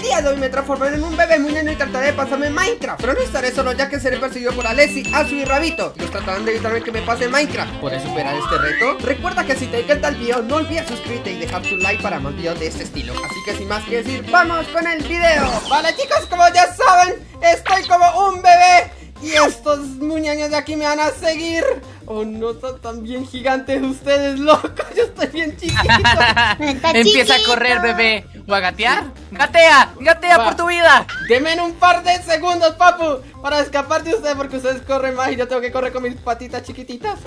Día de hoy me transformaré en un bebé muñeño y trataré de pasarme Minecraft. Pero no estaré solo ya que seré perseguido por Alessi, Azu y Rabito. Ellos tratarán de evitarme que me pase Minecraft. ¿Podré superar este reto? Recuerda que si te encanta el video no olvides suscribirte y dejar tu like para más videos de este estilo. Así que sin más que decir, ¡vamos con el video! Vale chicos, como ya saben, estoy como un bebé. Y estos muñeños de aquí me van a seguir Oh no, son tan bien gigantes ustedes, locos Yo estoy bien chiquito Empieza a correr, bebé ¿O a gatear? ¡Gatea! ¡Gatea Va. por tu vida! Deme un par de segundos, papu Para escapar de ustedes porque ustedes corren más Y yo tengo que correr con mis patitas chiquititas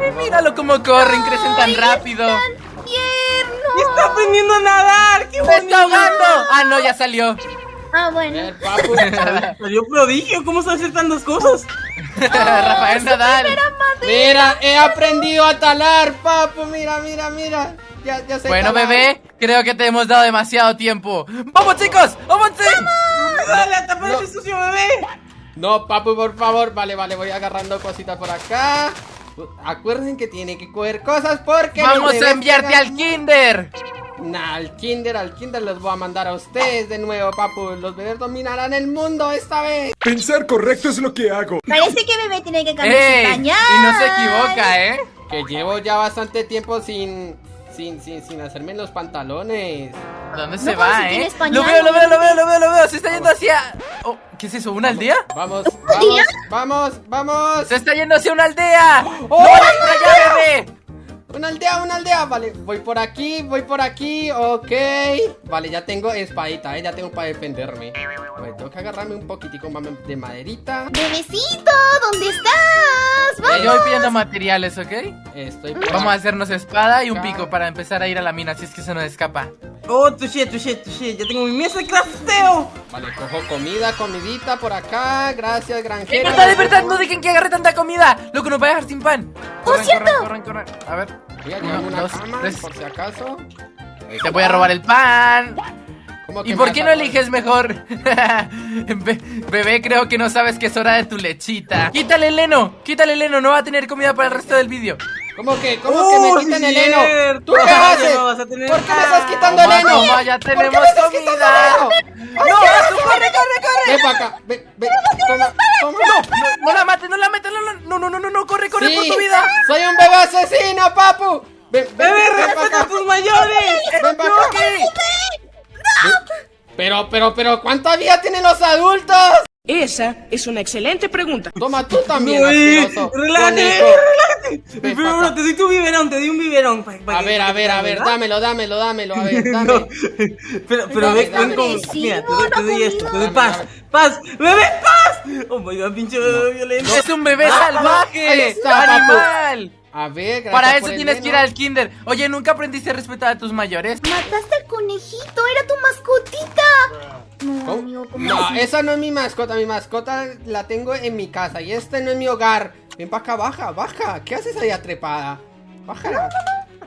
Ay, míralo cómo corren, crecen tan rápido. ¡Está aprendiendo a nadar! ¡Qué está ahogando! Ah, no, ya salió Ah, bueno. ver, papu Salió prodigio, ¿cómo sabe hacer tantas cosas? Rafael Nadal Mira, he aprendido a talar, papu Mira, mira, mira Ya, ya sé Bueno, talar. bebé, creo que te hemos dado demasiado tiempo ¡Vamos, chicos! ¡Avancen! ¡Dale, a No. ese sucio bebé! No, papu, por favor Vale, vale, voy agarrando cositas por acá Acuerden que tiene que coger cosas porque ¡Vamos a enviarte quedan- al kinder! Nah, al kinder, al kinder los voy a mandar a ustedes de nuevo, papu. Los bebés dominarán el mundo esta vez. Pensar correcto es lo que hago. Parece que bebé tiene que cambiar ¡Ey! su pañal. Y no se equivoca, ¿eh? Que llevo ya bastante tiempo sin, sin, sin, sin hacerme los pantalones. ¿A dónde No, se va, si eh? pañal, Lo veo, lo no veo, lo veo, lo veo, lo veo Se está yendo hacia... Oh, ¿Qué es eso? ¿Una aldea? Vamos, vamos, vamos, vamos. ¡Se está yendo hacia una aldea! ¡Oh! ¡No para allá, bebé! Una aldea, una aldea. Vale, voy por aquí, voy por aquí. Ok. Vale, ya tengo espadita, eh. Ya tengo para defenderme. Vale, tengo que agarrarme un poquitico más de maderita. Bebecito, ¿dónde estás? Eh. Yo voy pidiendo materiales, ¿ok? Estoy por Vamos a hacernos espada y un pico para empezar a ir a la mina si es que se nos escapa. Oh, touché, touché, touché. Ya tengo mi mesa de crafteo. Vale, cojo comida, comidita por acá. Gracias, ¡Eh, granjero. verdad, de verdad! ¡No dejen que agarre tanta comida! ¡Loco, nos va a dejar sin pan! Corran, cierto! corran, corran, corran. A ver, Voy a llevar Uno, una dos, cama, tres. por si acaso. te voy a robar el pan. ¿Cómo que ¿Y por qué no eliges mejor? Be- bebé, creo que no sabes que es hora de tu lechita. Quítale el heno, quítale el heno, no va a tener comida para el resto del vídeo. ¿Cómo que? ¿Cómo Oh, que me sí quitan el heno? ¿Tú qué haces? no vas a tener ¿Por qué me estás quitando el heno? toma, ya ¿Por qué tenemos me estás quitando comida. el heno? ¡Ay, ¡No, qué asco! corre, corre, corre! Ven para acá, ven, ven, toma, toma. No, no la mates, no la mates, no, no, no, no, no, no, corre, corre Sí, por tu vida. soy un bebé asesino, papu. Ven, ven, Bebé, ven respeta a tus mayores. Ven para acá. Pero, pero, pero, ¿cuánta vida tienen los adultos? Esa es una excelente pregunta. Toma tú también, No, relájate, relájate. Pero, te doy tu biberón, te doy un biberón. pa- pa A que- ver, a ver, a ver, ¿verdad? dámelo, dámelo, dámelo, a ver, dame. No, pero, pero Dame, ven, agresivo, Mira, te doy, te doy esto, te doy paz. ¡Paz! ¡Bebé, paz! Oh my god, pinche bebé violento. Es un bebé ahí salvaje, está, papu. animal. A ver, gracias Para por eso el tienes que ir al kinder. Oye, ¿nunca aprendiste a respetar a tus mayores? Mataste al conejito, era tu mascotita. No, amigo, ¿cómo No, esa no es mi mascota, mi mascota la tengo en mi casa y este no es mi hogar. Ven para acá, baja, baja. ¿Qué haces ahí trepada? Baja.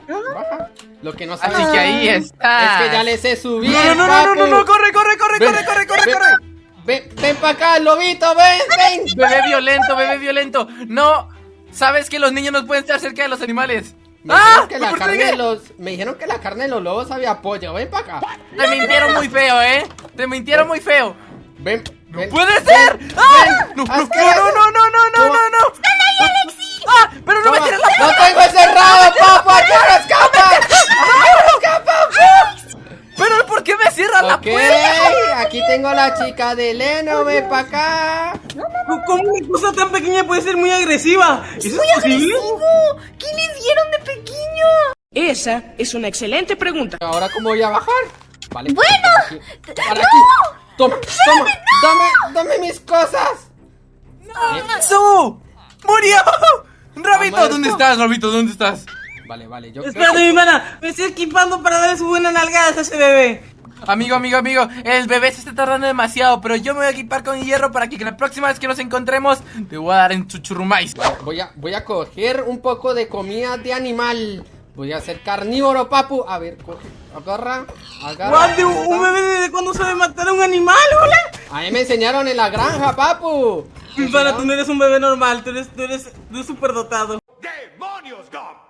Baja. Lo que no sabes Así que ahí está. es que ya les he subido. No, no, no, no, no, no, corre, corre, corre, Ven, corre, corre, corre, ven, corre. Ven, ven para acá, lobito, ven, ven. Bebé violento, bebé violento. No, sabes que los niños no pueden estar cerca de los animales. Me ¡Ah! dijeron que ¿Me la carne de los, me dijeron que la carne de los lobos sabía pollo. Ven para acá. Te mintieron muy feo, ¿eh? Te mintieron muy feo. Ven, ven. ¡Puede ser! ¡Ah! No, no, no, no, no, no, no, no, no. ¡Ah! ¡Pero no me tires la ¡No tengo encerrado, papá! ¡Ya escapa! escapa! ¿Pero por qué me cierras la puerta? aquí tengo la chica de Leno, ven para acá. ¿Cómo una cosa tan pequeña puede ser muy agresiva? ¿Eso es posible? agresivo. ¿Qué le dieron de pequeño? Esa es una excelente pregunta. Ahora, ¿cómo voy a bajar? Vale. Bueno, para aquí. Toma, toma, dame, dame mis cosas. ¡Su! ¡Murió! ¡Rabito! ¿Dónde estás, Rabito? ¿Dónde estás? Vale, vale, yo Espérate, mi hermana. Me estoy equipando para darle su buena nalgada a ese bebé. Amigo, amigo, amigo, el bebé se está tardando demasiado, pero yo me voy a equipar con hierro para que la próxima vez que nos encontremos te voy a dar en chuchurumais. Voy a, voy a coger un poco de comida de animal. Voy a ser carnívoro, papu. A ver, coge, agarra, agarra. ¿Un un bebé desde cuándo sabe matar a un animal, hola? A mí me enseñaron en la granja, papu. Mi pana, tú no eres un bebé normal, tú eres, tú eres, tú eres superdotado. ¡Demonios, Dom!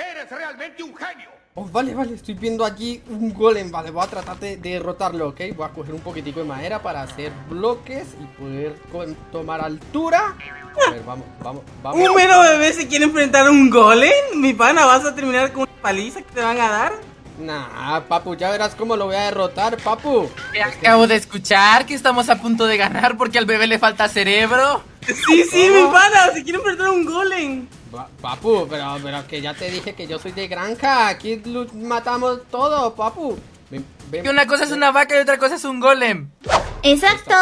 ¡Eres realmente un genio! Oh, vale, vale, estoy viendo allí un golem Vale, voy a tratar de, de derrotarlo, ¿ok? Voy a coger un poquitico de madera para hacer bloques Y poder con- tomar altura A ver, vamos, vamos, vamos ¿Un mero bebé se quiere enfrentar a un golem? Mi pana, ¿vas a terminar con una paliza que te van a dar? Nah, papu, ya verás cómo lo voy a derrotar, papu Acabo de escuchar que estamos a punto de ganar porque al bebé le falta cerebro. Sí, sí, mi pana, se quiere enfrentar a un golem. Pa- Papu, pero, pero que ya te dije que yo soy de granja Aquí matamos todo, papu Ven, ven, Que una cosa es una vaca y otra cosa es un golem. Exacto.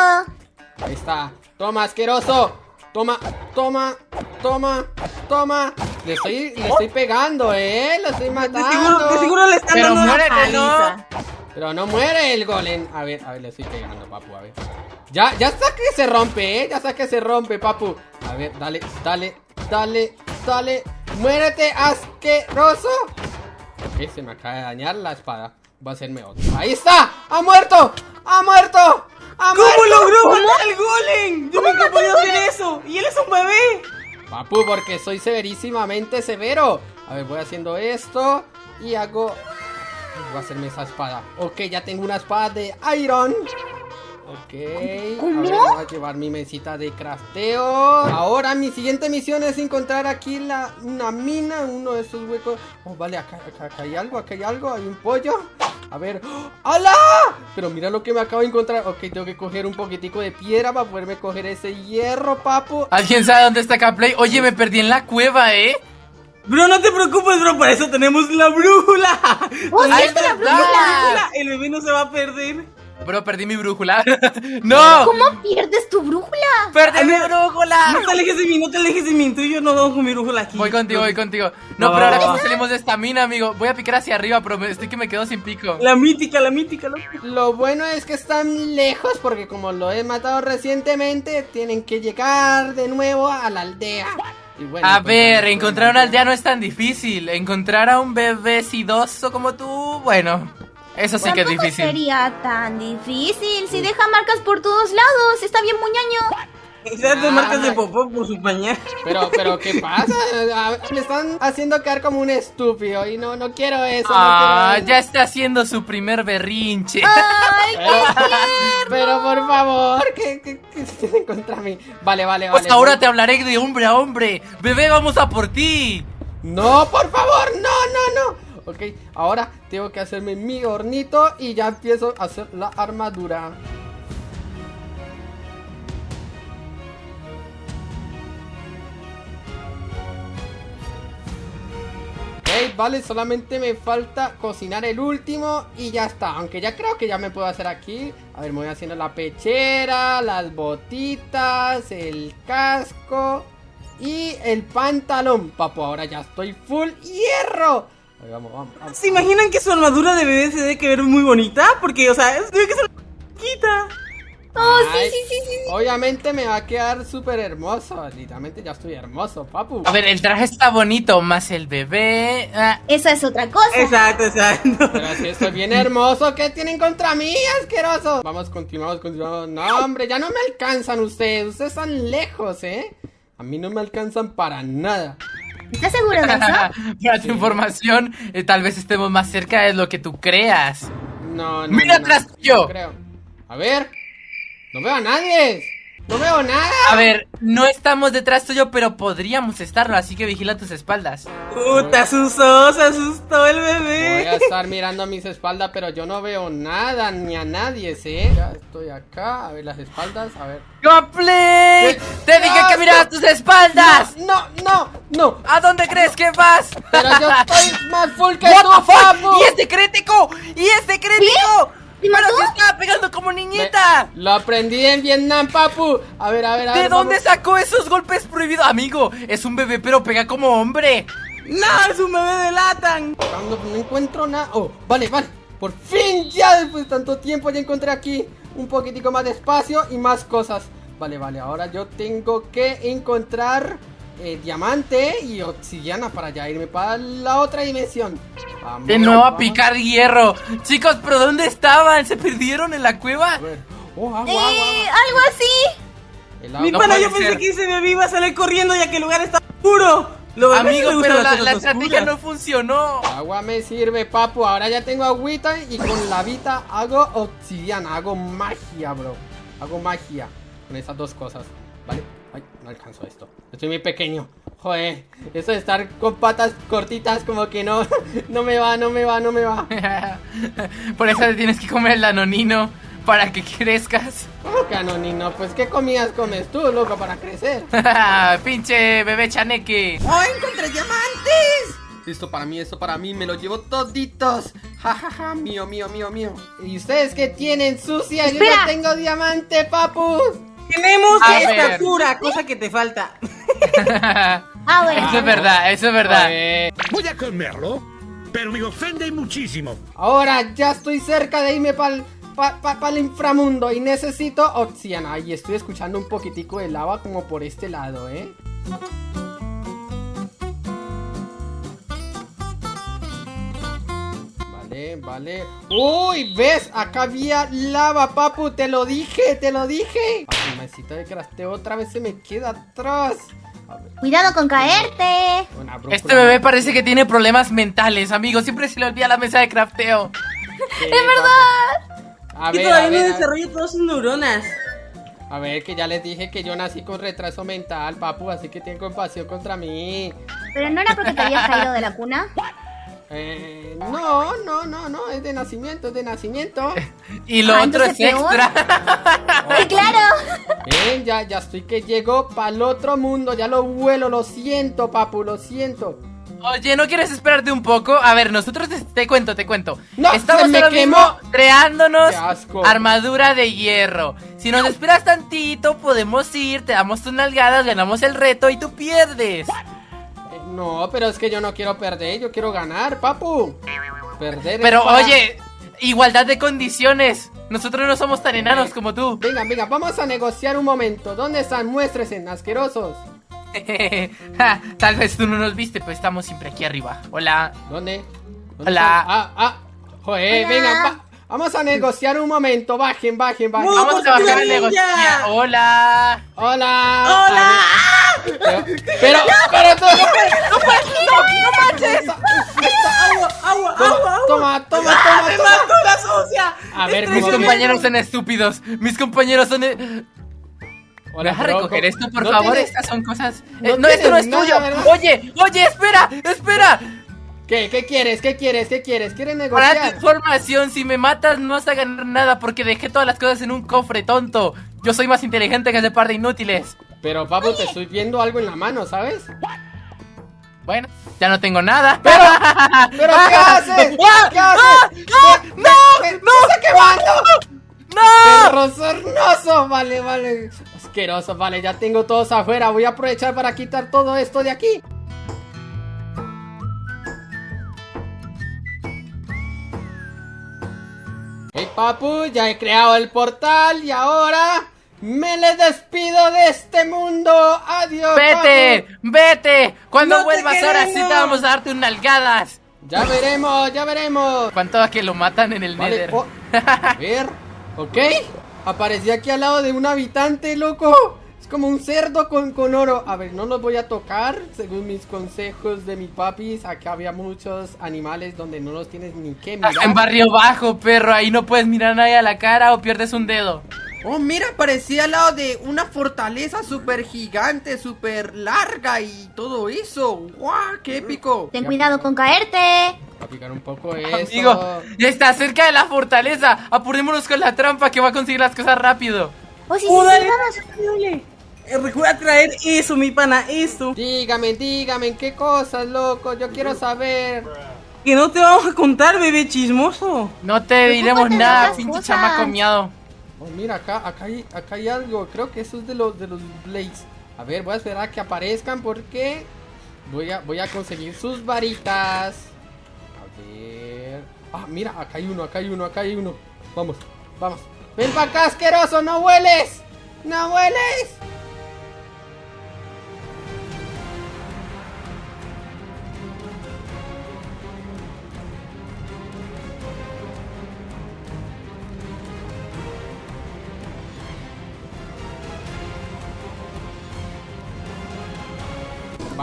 Ahí está. Toma, asqueroso. Toma, toma, toma, toma. Le estoy, le estoy pegando, eh. Lo estoy De seguro, de matando. seguro le están Pero dando una muérete, ¿no? Pero no muere el golem. A ver, a ver, le estoy pegando, papu, a ver. Ya, ya está que se rompe, eh. Ya está que se rompe, papu. A ver, dale, dale, dale, dale. Muérete, asqueroso. Ok, se me acaba de dañar la espada. Va a hacerme otra. Ahí está. ¡Ha muerto! ¡Ha muerto! ¡Ha ¿Cómo muerto! logró matar al golem? Yo nunca he podido hacer eso. Y él es un bebé. Papu, porque soy severísimamente severo. A ver, voy haciendo esto y hago... Voy a hacerme esa espada. Ok, ya tengo una espada de Iron. Ok. ¿Cómo? A ver, voy a llevar mi mesita de crafteo. Ahora mi siguiente misión es encontrar aquí la, una mina, uno de estos huecos. Oh, vale, acá, acá, acá hay algo, acá hay algo, hay un pollo. A ver. ¡Oh! ¡Hala! Pero mira lo que me acabo de encontrar. Ok, tengo que coger un poquitico de piedra para poderme coger ese hierro, papu. ¿Alguien sabe dónde está Caplay? Oye, me perdí en la cueva, ¿eh? Bro, no te preocupes, bro, para eso tenemos la brújula. ¡Oh, sí, Ahí está la brújula! El bebé no se va a perder. Bro, perdí mi brújula. ¡No! ¿Cómo pierdes tu brújula? ¡Perdí mi No brújula! te alejes de mí, no te alejes de mí. Tú y yo no vamos con mi brújula aquí. Voy contigo, voy contigo. No, pero ahora va. salimos de esta mina, amigo. Voy a picar hacia arriba, pero estoy que me quedo sin pico. La mítica, la mítica, la Lo bueno es que están lejos porque como lo he matado recientemente, tienen que llegar de nuevo a la aldea. Bueno, A pues, ver, encontrar una aldea no es tan difícil. Encontrar a un bebé sidoso como tú, bueno, eso sí que es difícil. sería tan difícil. Si deja marcas por todos lados, está bien muñaño. Dos marcas de popó por su pañal. Pero, pero, ¿qué pasa? A- Me están haciendo quedar como un estúpido y no, no quiero eso. no Ah, quiero eso. ya está haciendo su primer berrinche. ¡Ay, Pero, pero por favor, ¿qué, qué, qué tienen contra mí? Vale, vale, Pues vale. ahora voy- te hablaré de hombre a hombre. Bebé, vamos a por ti. No, por favor, no, no, no. Ok, ahora tengo que hacerme mi hornito y ya empiezo a hacer la armadura. Vale, solamente me falta cocinar el último y ya está. Aunque ya creo que ya me puedo hacer aquí. A ver, me voy haciendo la pechera, las botitas, el casco y el pantalón. Papo, ahora ya estoy full hierro. Ahí vamos, vamos, vamos. ¿Se imaginan que su armadura de bebé se debe que ver muy bonita? Porque, o sea, es- debe que ser chiquita. Oh, sí, sí, sí, sí. Obviamente me va a quedar súper hermoso. Literalmente ya estoy hermoso, papu. A ver, el traje está bonito, más el bebé. ah, Esa es otra cosa. Exacto, exacto. Pero si estoy bien hermoso, ¿qué tienen contra mí, asqueroso? Vamos, continuamos, continuamos. No, hombre, ya no me alcanzan ustedes. Ustedes están lejos, ¿eh? A mí no me alcanzan para nada. ¿Estás seguro de eso? Para tu información, eh, tal vez estemos más cerca de lo que tú creas. No, no. Mira no, atrás no, tuyo. no creo. A ver. No veo a nadie. No veo nada. A ver, no estamos detrás tuyo, pero podríamos estarlo, así que vigila tus espaldas. Puta, asustó, se asustó el Voy a bebé. estar mirando a mis espaldas, pero yo no veo nada ni a nadie, ¿sí? Ya estoy acá. A ver las espaldas. A ver. ¿Qué? ¡Te dije que miraras tus espaldas! No, no, no. ¿A dónde crees que vas? Pero yo estoy más full que What tú, papu. ¡Y este crítico! ¡Y este crítico! ¿Me ¡Pero se estaba pegando como niñita! Lo aprendí en Vietnam, papu. A ver, a ver, a ver. ¿De dónde sacó esos golpes prohibidos? Amigo, es un bebé, pero pega como hombre. No, es un bebé de Latan. Cuando no encuentro nada. Oh, vale, vale. Por fin, ya después de tanto tiempo, ya encontré aquí un poquitico más de espacio y más cosas. Vale, vale, ahora yo tengo que encontrar eh, diamante y obsidiana para ya irme para la otra dimensión. Vamos, De nuevo a picar hierro. Chicos, ¿pero dónde estaban? ¿Se perdieron en la cueva? Oh, agua, Eh, agua, agua. algo así. Mi. No pana, yo pensé ser. que ese bebé iba a salir corriendo ya que el lugar está oscuro. Lo Amigo, pero la, la estrategia no funcionó. Agua me sirve, papu. Ahora ya tengo agüita y con la vida hago obsidiana. Hago magia, bro. Hago magia con esas dos cosas. ¿Vale? Ay, no alcanzo esto. Estoy muy pequeño. Joder, eso de estar con patas cortitas como que no, no me va, no me va, no me va. Por eso tienes que comer el danonino para que crezcas. ¿Cómo que anonino? Pues ¿qué comidas comes tú, loco, para crecer? Pinche bebé chaneque. ¡Oh, encontré diamantes! Esto para mí, esto para mí, me lo llevo toditos. Ja, ja, ja, mío, mío, mío, mío. ¿Y ustedes qué tienen, sucia? Yo Espera. ya tengo diamante, papu. Tenemos A esta ver. Pura cosa que te falta. Ah, bueno. Eso es verdad, eso es verdad. Voy a comerlo, pero me ofende muchísimo. Ahora ya estoy cerca de irme para pa, pa- pa'l inframundo y necesito obsidiana. Y estoy escuchando un poquitico de lava como por este lado, ¿eh? Vale, vale. Uy, ¿ves? Acá había lava, papu. Te lo dije, te lo dije. Ay, mi mesita de crafteo otra vez se me queda atrás. Cuidado con caerte. Este bebé parece que tiene problemas mentales, amigo. Siempre se le olvida la mesa de crafteo. Sí, ¡Es verdad! A Que ver, a todavía no ver, a ver. desarrolla todas sus neuronas. A ver, que ya les dije que yo nací con retraso mental, papu, así que tienen compasión contra mí. Pero no era porque te habías caído de la cuna. Eh, no, no, no, no, es de nacimiento, es de nacimiento. Y lo Ah, otro es extra. Sí, claro. Ven, ya, ya estoy que llego para el otro mundo, ya lo vuelo, lo siento, papu, lo siento. Oye, ¿no quieres esperarte un poco? A ver, nosotros te, te cuento, te cuento. No, Estamos se me ahora mismo quemó. creándonos armadura de hierro. Si nos esperas tantito, podemos ir, te damos tus nalgadas, ganamos el reto y tú pierdes. No, pero es que yo no quiero perder, yo quiero ganar, papu. Perder. Pero para- oye, igualdad de condiciones. Nosotros no somos tan enanos como tú. Venga, venga, vamos a negociar un momento. ¿Dónde están? Muéstrense, asquerosos. Ja, Tal vez tú no nos viste, pero estamos siempre aquí arriba. Hola. ¿Dónde? ¿Dónde Hola. están? Ah, ah. Joder, Hola. venga, va- vamos a negociar un momento. Bajen, bajen, bajen. Vamos a bajar a negociar. Hola. Hola. ¡Hola! Pero, pero, pero tú no puedes, no puedes, no, no manches. ¡Agua, agua, Toma, agua, agua! toma, toma, ¡Ah, toma, me toma. mató la sucia! A ver, Mis ¿cómo tremendo. compañeros son estúpidos. Mis compañeros son. e- Hola, ¿Vas a recoger ¿cómo- esto, por no favor? tienes- Estas son cosas. no Eh, No, esto no es tuyo. Oye, oye, espera, espera. ¿Qué, qué quieres? ¿Qué quieres? ¿Qué quieres? ¿Quieres Para tu negociar? información, si me matas no vas a ganar nada porque dejé todas las cosas en un cofre, tonto. Yo soy más inteligente que ese par de inútiles. Pero, papu, te estoy viendo algo en la mano, ¿sabes? Bueno, ya no tengo nada. ¡Pero qué haces! ¿Qué haces? ¡No! ¡No! está quemando! ¡No! ¡Perro sornoso! Vale, vale. Asqueroso, vale, ya tengo todos afuera. Voy a aprovechar para quitar todo esto de aquí. Hey, papu, ya he creado el portal y ahora me le despido de este mundo. Adiós. ¡Vete! ¡Vete! Cuando ¡No te vuelvas ahora sí te vamos a darte un nalgadas. Ya veremos, ya veremos. ¿Cuánto a que lo matan en el Vale, Nether? oh, a ver, ok. Aparecí aquí al lado de un habitante, loco. Es como un cerdo con, con oro. A ver, no los voy a tocar. Según mis consejos de mi papis, acá había muchos animales donde no los tienes ni que mirar. en barrio bajo, perro. Ahí no puedes mirar a nadie a la cara o pierdes un dedo. Oh, mira, parecía al lado de una fortaleza súper gigante, súper larga y todo eso. ¡Guau! ¡Qué épico! Ten cuidado con caerte. A picar un poco eso. Amigo, ya está cerca de la fortaleza. Apurémonos con la trampa que va a conseguir las cosas rápido. Oh, sí, sí, ¡Oh, sí, dale! vamos. dale. Eh, Recuerda traer eso, mi pana, eso. Dígame, dígame, ¿qué cosas, loco? Yo quiero saber. Que no te vamos a contar, bebé chismoso. No te diremos nada, pinche chamaco miado. Oh, mira, acá, acá, hay, acá hay algo. Creo que eso es de los, de los Blades. A ver, voy a esperar a que aparezcan porque voy a, voy a conseguir sus varitas. A ver. Ah, mira, acá hay uno, acá hay uno, acá hay uno. Vamos, vamos. Ven para acá, asqueroso, no hueles. No hueles.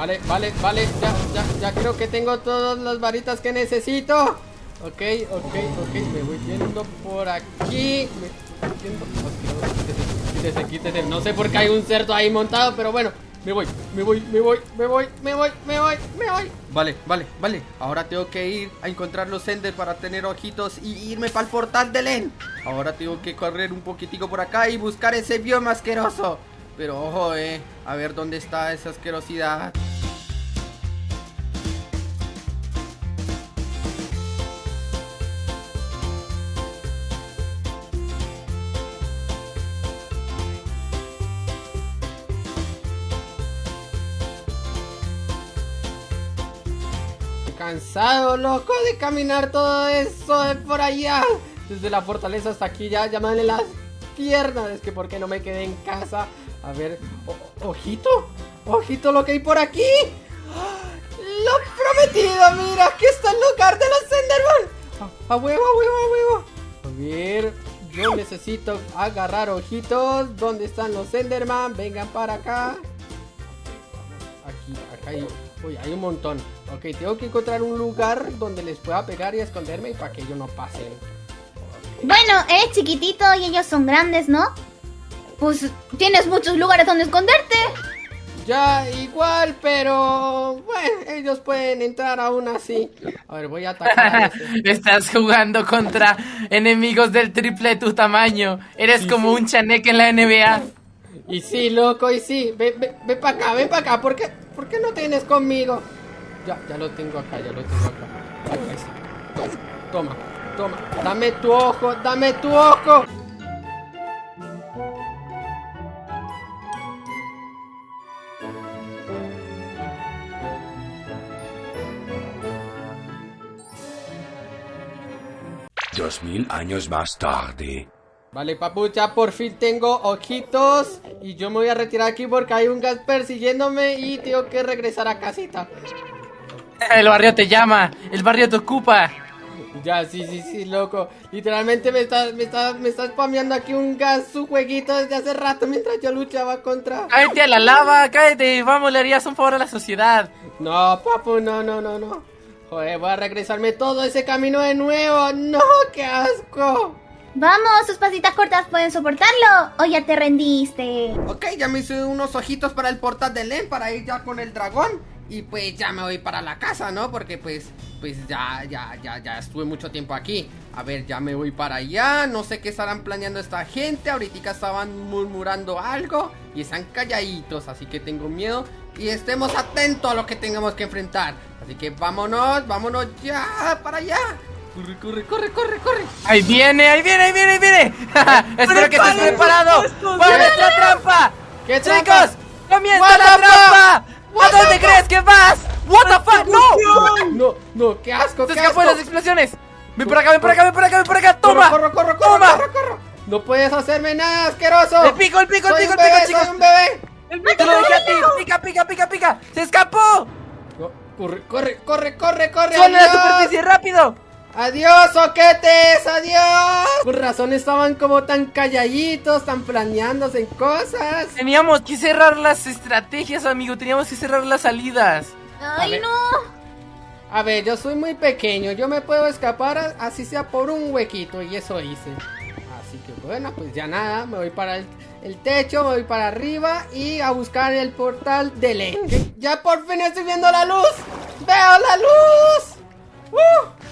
Vale, vale, vale. Ya, ya, ya creo que tengo todas las varitas que necesito. Ok, ok, ok. Me voy yendo por aquí. Me estoy yendo. Quítese, quítese, quítese. No sé por qué hay un cerdo ahí montado, pero bueno. Me voy, me voy, me voy, me voy, me voy, me voy, me voy. Vale, vale, vale. Ahora tengo que ir a encontrar los Ender para tener ojitos y irme para el portal de Len. Ahora tengo que correr un poquitico por acá y buscar ese bioma asqueroso. Pero ojo, eh. A ver dónde está esa asquerosidad. Loco, de caminar todo eso de por allá. Desde la fortaleza hasta aquí ya, duelen las piernas. Es que ¿por qué no me quedé en casa? A ver, ojito, ojito lo que hay por aquí. ¡Ah! Lo prometido, mira, aquí está el lugar de los Enderman. A, a huevo, a huevo, a huevo. A ver, yo necesito agarrar ojitos. ¿Dónde están los Enderman? Vengan para acá. Aquí, acá hay. Uy, hay un montón. Ok, tengo que encontrar un lugar donde les pueda pegar y esconderme y para que ellos no pasen. Bueno, eres chiquitito y ellos son grandes, ¿no? Pues tienes muchos lugares donde esconderte. Ya, igual, pero. Bueno, ellos pueden entrar aún así. A ver, voy a atacar a ese. Estás jugando contra enemigos del triple de tu tamaño. Eres Sí, como sí. un chaneque en la NBA. Y sí, loco, y sí. Ven, ven, ven para acá, ven para acá. ¿Por qué, ¿Por qué no tienes conmigo? Ya, ya lo tengo acá, ya lo tengo acá. Toma, toma. Dame tu ojo, dame tu ojo. Dos mil años más tarde. Vale, papu, ya por fin tengo ojitos. Y yo me voy a retirar aquí porque hay un gas persiguiéndome y tengo que regresar a casita. El barrio te llama, el barrio te ocupa. Ya, sí, sí, sí, loco. Literalmente me está, me está, me está spameando aquí un gas, su jueguito desde hace rato mientras yo luchaba contra. Cállate a la lava, cállate, vamos, le harías un favor a la sociedad. No, papu, no, no, no, no. Joder, voy a regresarme todo ese camino de nuevo. No, qué asco. Vamos, sus pasitas cortas pueden soportarlo. O ya te rendiste. Ok, ya me hice unos ojitos para el portal de Len para ir ya con el dragón. Y pues ya me voy para la casa, ¿no? Porque pues, pues ya, ya, ya, ya estuve mucho tiempo aquí. A ver, ya me voy para allá. No sé qué estarán planeando esta gente. Ahorita estaban murmurando algo. Y están calladitos, así que tengo miedo. Y estemos atentos a lo que tengamos que enfrentar. Así que vámonos, vámonos ya para allá. Corre, corre, corre, corre, corre. Ahí viene, ahí viene, ahí viene, ahí viene. Espero que estés preparado dedos. nuestra trampa. ¿Qué Chicos, comienza la trampa. ¿A dónde crees que vas? What the fuck? No. No, no, qué asco, Se qué escapó asco. de las explosiones. Ven por acá, ven por acá, ven por acá, ven por acá. Toma. Corro, corro, corro, corro, Toma. corro, corro. No puedes hacerme nada, asqueroso. El pico, el pico, el Soy pico, el pico, chicos. soy un bebé. Te lo dejé a ti. Pica, pica, pica, pica. Se escapó. No, corre, corre, corre, corre, corre. Suena la superficie rápido. Adiós, soquetes, adiós. Por razón estaban como tan calladitos, tan planeándose en cosas. Teníamos que cerrar las estrategias, amigo. Teníamos que cerrar las salidas. Ay, no. A ver, yo soy muy pequeño, yo me puedo escapar así sea por un huequito y eso hice. Así que bueno, pues ya nada, me voy para el, el techo, me voy para arriba y a buscar el portal de Len. Que Ya por fin estoy viendo la luz. Veo la luz. ¡Uh!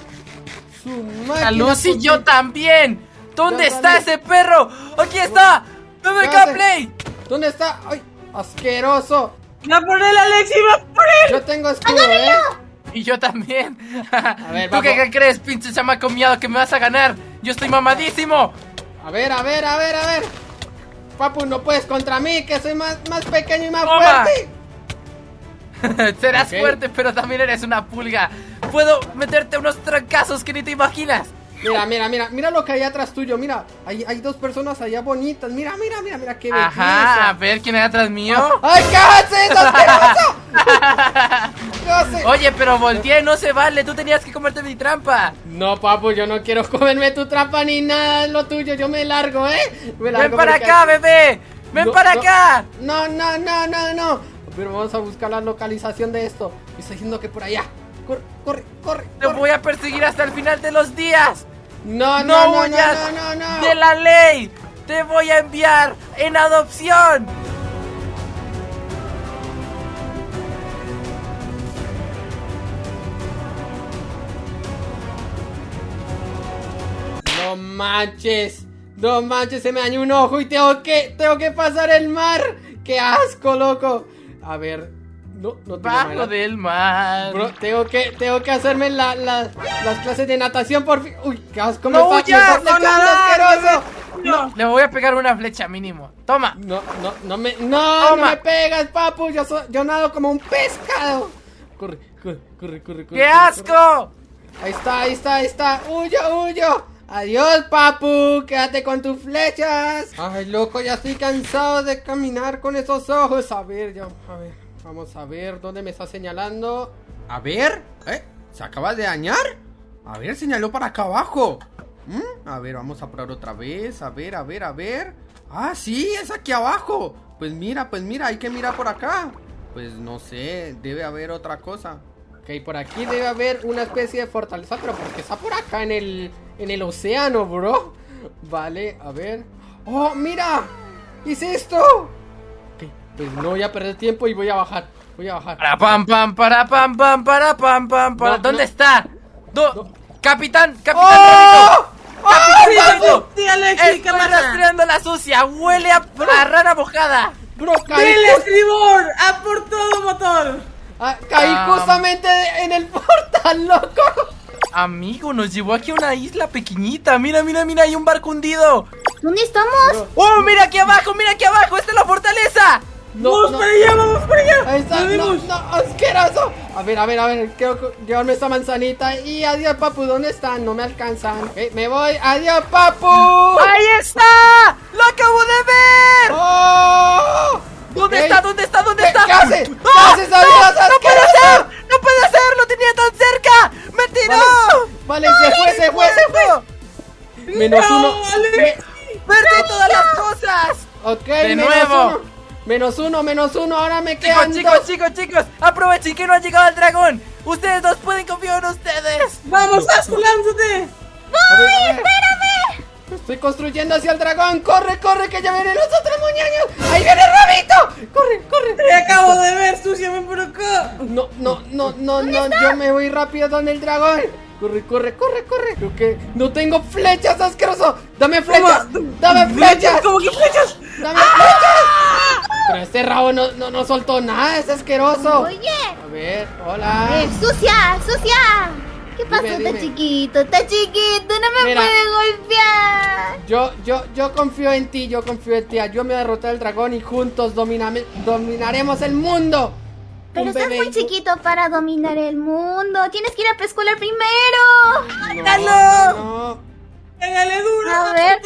Su La máquina luz y por yo también. ¿Dónde está ese perro? Aquí está. ¿Dónde ¿Qué está hace? Play? ¿Dónde está? ¡Ay! ¡Asqueroso! ¡Va por él, Alexi! ¡Va por él! Yo tengo escudo, ¿eh? Y yo también. ver, ¿Tú qué, qué crees, pinche chamaco miado, que me vas a ganar? Yo estoy mamadísimo. A ver, a ver, a ver, a ver. Papu, no puedes contra mí, que soy más, más pequeño y más Toma. fuerte. Serás fuerte, pero también eres una pulga. Puedo meterte unos trancazos que ni te imaginas. Mira, mira, mira, mira lo que hay atrás tuyo, mira. Hay, hay dos personas allá bonitas. Mira, mira, mira, mira qué belleza. Ajá, a ver quién hay atrás mío. ¡Ay, qué haces. Oye, pero volteé, no se vale. Tú tenías que comerte mi trampa. No, papu, yo no quiero comerme tu trampa ni nada, lo tuyo. Yo me largo, ¿eh? Me Ven para acá, bebé. Ven No, para no. acá. No, no, no, no, no. Pero vamos a buscar la localización de esto. Me está diciendo que por allá. Corre, corre, corre. Te corre. voy a perseguir hasta el final de los días. No, No, no, huyas no, no, no. de la ley. Te voy a enviar en adopción. No manches. No manches, se me dañó un ojo y tengo que, tengo que pasar el mar. Qué asco, loco. A ver, no, no tengo Bajo manera. del mar. Bro, tengo que, tengo que hacerme la, la- las clases de natación por fin. Uy, qué asco, No me, está- huyas, está no nadar, asqueroso. No. Le voy a pegar una flecha mínimo. Toma. No, no, no me, no, Toma. no me pegas, papu. Yo, so- yo nado como un pescado. Corre, corre, corre, corre, corre. ¡Qué corre, asco! Ahí está, ahí está, ahí está. Huyo, huyo. Adiós, papu. Quédate con tus flechas. Ay, loco, ya estoy cansado de caminar con esos ojos. A ver, ya, a ver. Vamos a ver dónde me está señalando. A ver, ¿eh? ¿Se acaba de dañar? A ver, señaló para acá abajo. ¿Mm? A ver, vamos a probar otra vez. A ver, a ver, a ver. Ah, sí, es aquí abajo. Pues mira, pues mira, hay que mirar por acá. Pues no sé, debe haber otra cosa. Ok, por aquí debe haber una especie de fortaleza, pero porque está por acá en el, en el océano, bro. Vale, a ver. ¡Oh, mira! ¿Hice esto? Ok, pues no voy a perder tiempo y voy a bajar. Voy a bajar. Para pam pam para pam pam para pam pam para. No, ¿Dónde no. está? Do- No. Capitán, capitán. ¡Oh! Alexi, ¿qué Estoy rastreando la sucia. Huele a, a rana mojada. Bro, caí, ¡Dile, estribor! ¡A por todo motor! Ah, caí justamente en el portal, loco. Amigo, nos llevó aquí a una isla pequeñita. Mira, mira, mira, hay un barco hundido. ¿Dónde estamos? ¡Oh, mira aquí abajo, mira aquí abajo! ¡Esta es la fortaleza! No, ¡Vamos no. para allá, vamos para allá! Ahí está, ¡Nos no, no, asqueroso. A ver, a ver, a ver, quiero llevarme esta manzanita. Y adiós, papu, ¿dónde están? No me alcanzan. Eh, me voy, adiós, papu. ¡Ahí está! ¡Lo acabo de ver! ¡Oh! ¿Dónde está? ¿Dónde está? ¿Dónde ¿Qué- está? qué hace? ¿Qué ¡Ah! haces, ¡No! ¡No puede ser! ¡No puede ser! ¡Lo tenía tan cerca! ¡Me tiró! Vale, se fue, se fue, se fue. Menos No, uno. Me- ¡Perdí todas las cosas! Ok, De menos nuevo. uno. Menos uno, menos uno, ahora me Chicos, quedan chicos, dos. chicos, chicos, aprovechen que no ha llegado el dragón. Ustedes dos pueden confiar en ustedes. ¡Vamos, Asco, lánzate! A ver. Estoy construyendo hacia el dragón. Corre, corre, que ya vienen los otros muñeños. Ahí viene Rabito. Corre, corre. Te acabo de ver, sucia, ven por acá. No, no, no, no, no. Yo me voy rápido donde el dragón. Corre, corre, corre, corre. Creo que no tengo flechas, asqueroso. Dame flechas. Dame flechas. ¿Cómo que flechas? Dame flechas. Pero este rabo no, no, no soltó nada. Es asqueroso. Oye, A ver, hola. eh, sucia, sucia. ¿Qué pasó? Dime, Está dime. chiquito, está chiquito, no me Mira. puede golpear. Yo, yo, yo confío en ti, yo confío en ti. Ayúdame a derrotar al dragón y juntos dominame- dominaremos el mundo. Pero estás bebé muy chiquito para dominar el mundo. Tienes que ir a preescolar primero. No, no, ¡Pégale duro! A ver,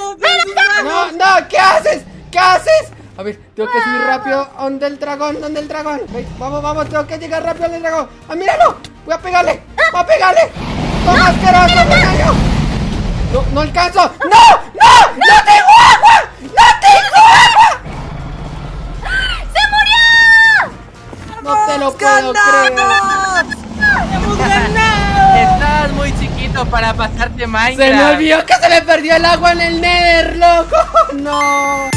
no, no, ¿qué haces? ¿Qué haces? A ver, tengo que subir rápido. ¿Dónde el dragón? ¿Dónde el dragón? Vamos, vamos, tengo que llegar rápido al dragón. ¡Ah, míralo! Voy a pegarle. Voy a pegarle. ¡Toma, asqueroso, muchacho! No, no alcanzo. ¡No! ¡No! ¡No tengo agua! ¡No tengo agua! ¡Se murió! No te lo puedo creer. ¡Hemos ganado! Estás muy chiquito para pasarte Minecraft. Se me olvidó que se le perdió el agua en el Nether, loco. No.